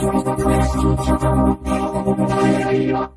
人と話し、人と思って、思っているよ。